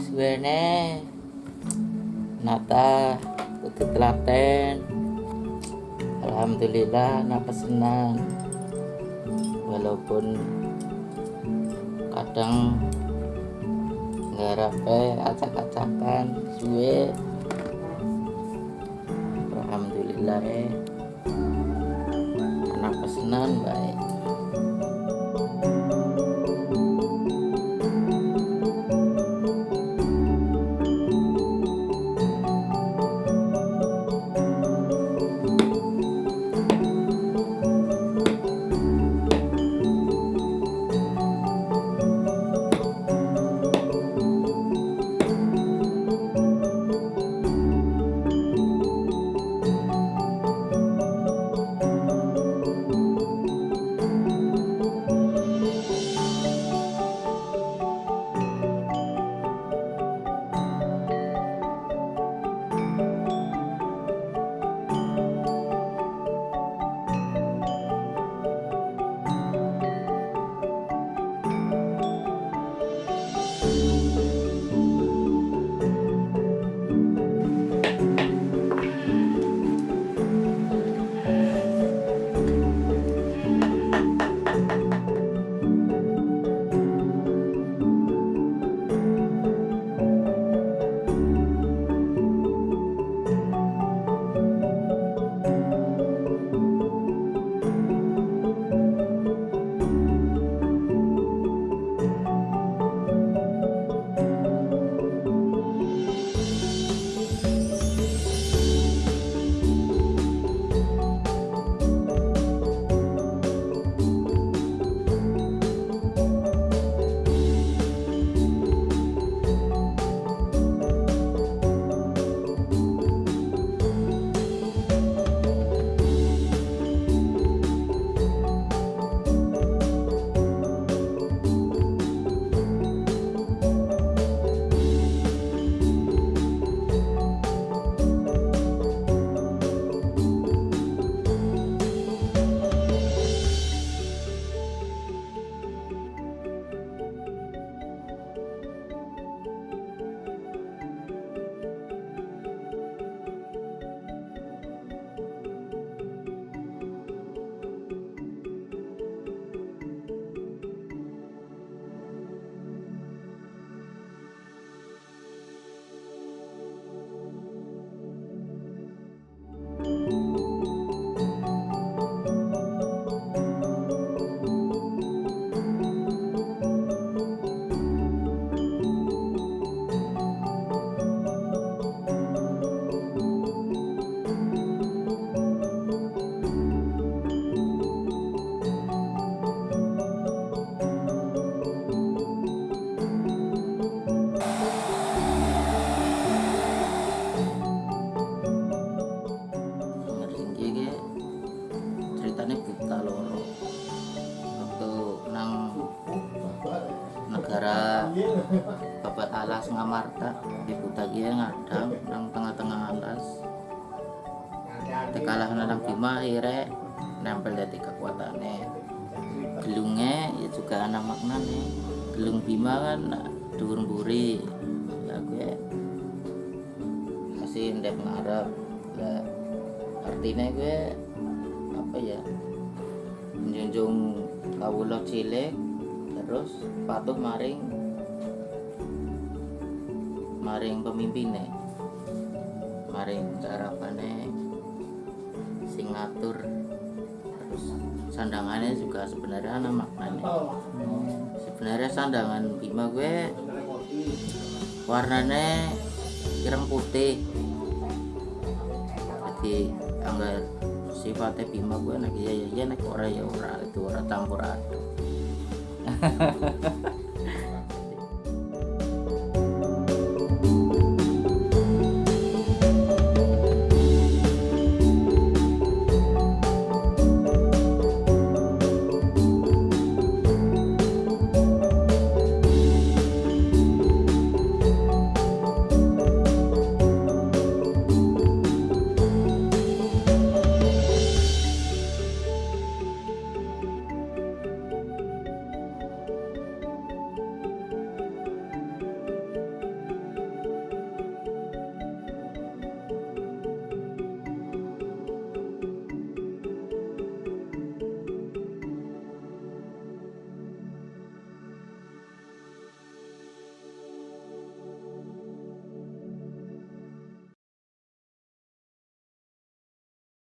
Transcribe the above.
suwene nata kudu telaten. Alhamdulillah napa senang walaupun kadang ngarape acak-acakan suwe. Alhamdulillah eh anak pesenan baik babat alas ngamarta. Di buta ki ngadang nang tengah-tengah alas. Tekalah nang bima akhirnya nempel dari kekuatannya gelungnya ya juga ada maknanya gelung bima kan dhuwur mburi. Lah gue masih ndek ngarep. Lah artinya gue apa ya menjunjung kawula cilik terus patuh maring maring pemimpinnya maring carapane sing ngatur. Terus sandangannya juga sebenarnya ada maknanya. Sebenarnya sandangan Bima gue warnanya ireng putih. Jadi anggar sifatnya Bima gue nak iya iya iya nak ora ya ora itu ora campur aduk